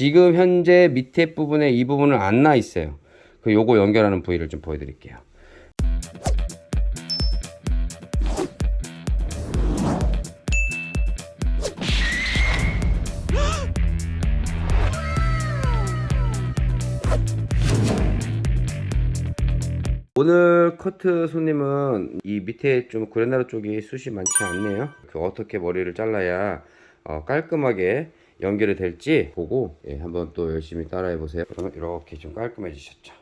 지금 현재 밑에 부분에 이 부분은 안 나 있어요. 그 요거 연결하는 부위를 좀 보여드릴게요. 오늘 커트 손님은 이 밑에 좀 그레나루 쪽이 숱이 많지 않네요. 그 어떻게 머리를 잘라야 어, 깔끔하게 연결이 될지 보고 예, 한번 또 열심히 따라해 보세요. 그러면 이렇게 좀 깔끔해지셨죠.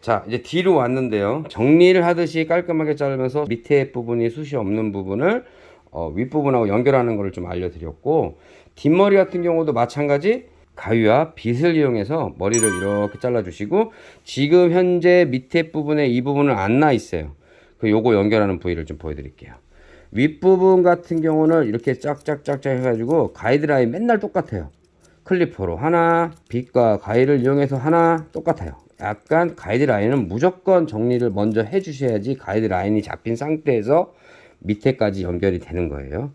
자 이제 뒤로 왔는데요. 정리를 하듯이 깔끔하게 자르면서 밑에 부분이 숱이 없는 부분을 어, 윗부분하고 연결하는 것을 좀 알려드렸고 뒷머리 같은 경우도 마찬가지 가위와 빗을 이용해서 머리를 이렇게 잘라주시고 지금 현재 밑에 부분에 이 부분은 안 나 있어요. 그 요거 연결하는 부위를 좀 보여드릴게요. 윗부분 같은 경우는 이렇게 짝짝짝짝 해가지고 가이드라인 맨날 똑같아요. 클리퍼로 하나, 빗과 가위를 이용해서 하나 똑같아요. 약간 가이드라인은 무조건 정리를 먼저 해 주셔야지 가이드라인이 잡힌 상태에서 밑에까지 연결이 되는 거예요.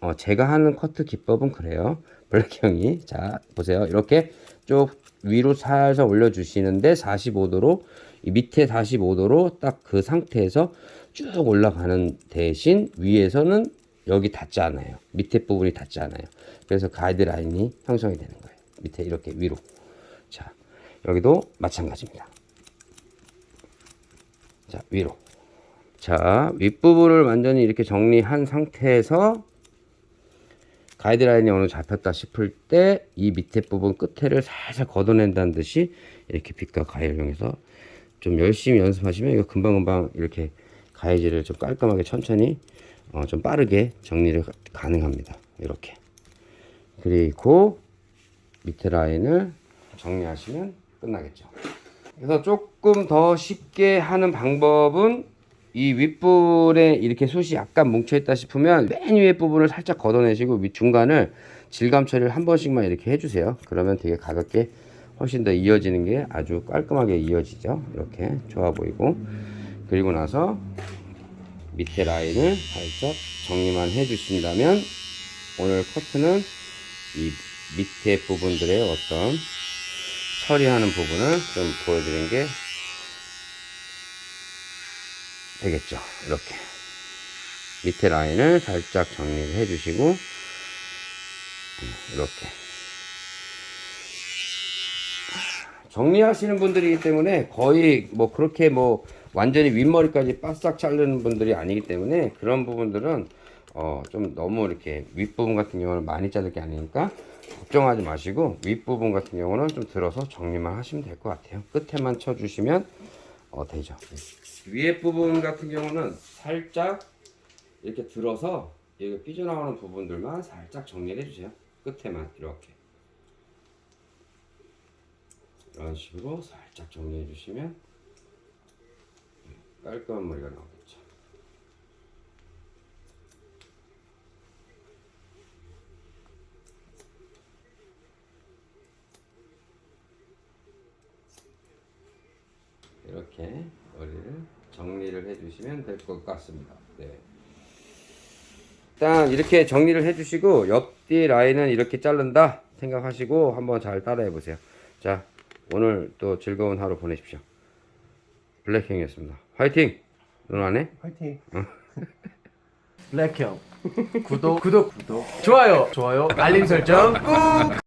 어, 제가 하는 커트 기법은 그래요. 블랙형이 자 보세요. 이렇게 쭉 위로 살살 올려 주시는데 45도로 이 밑에 45도로 딱 그 상태에서 쭉 올라가는 대신 위에서는 여기 닿지 않아요. 밑에 부분이 닿지 않아요. 그래서 가이드라인이 형성이 되는 거예요. 밑에 이렇게 위로. 자 여기도 마찬가지입니다. 자 위로. 자 윗부분을 완전히 이렇게 정리한 상태에서 가이드라인이 어느 잡혔다 싶을 때 이 밑에 부분 끝에를 살살 걷어낸다는 듯이 이렇게 빗과 가위를 이용해서 좀 열심히 연습하시면 이거 금방금방 이렇게 가위질을 좀 깔끔하게 천천히 어, 좀 빠르게 정리를 가- 가능합니다 이렇게 그리고 밑에 라인을 정리하시면 끝나겠죠 그래서 조금 더 쉽게 하는 방법은 이 윗부분에 이렇게 숱이 약간 뭉쳐있다 싶으면 맨 위에 부분을 살짝 걷어내시고 밑 중간을 질감 처리를 한 번씩만 이렇게 해주세요. 그러면 되게 가볍게 훨씬 더 이어지는 게 아주 깔끔하게 이어지죠. 이렇게 좋아 보이고 그리고 나서 밑에 라인을 살짝 정리만 해주신다면 오늘 커트는 이 밑에 부분들의 어떤 처리하는 부분을 좀 보여드린 게 되겠죠. 이렇게 밑에 라인을 살짝 정리를 해주시고 음, 이렇게 정리하시는 분들이기 때문에 거의 뭐 그렇게 뭐 완전히 윗머리까지 바싹 자르는 분들이 아니기 때문에 그런 부분들은 어 좀 너무 이렇게 윗부분 같은 경우는 많이 자를 게 아니니까 걱정하지 마시고 윗부분 같은 경우는 좀 들어서 정리만 하시면 될 것 같아요. 끝에만 쳐주시면 어 되죠. 위에 부분 같은 경우는 살짝 이렇게 들어서 여기 삐져나오는 부분들만 살짝 정리를 해주세요. 끝에만 이렇게. 이런 식으로 살짝 정리해 주시면 깔끔한 머리가 나오겠죠 이렇게 머리를 정리를 해주시면 될 것 같습니다. 네. 일단 이렇게 정리를 해주시고 옆뒤 라인은 이렇게 자른다 생각하시고 한번 잘 따라해 보세요. 자 오늘 또 즐거운 하루 보내십시오. 블랙형이었습니다. 화이팅! 누나 안 해? 화이팅. 블랙형 구독 구독 구독 좋아요 좋아요 알림 설정 꾹.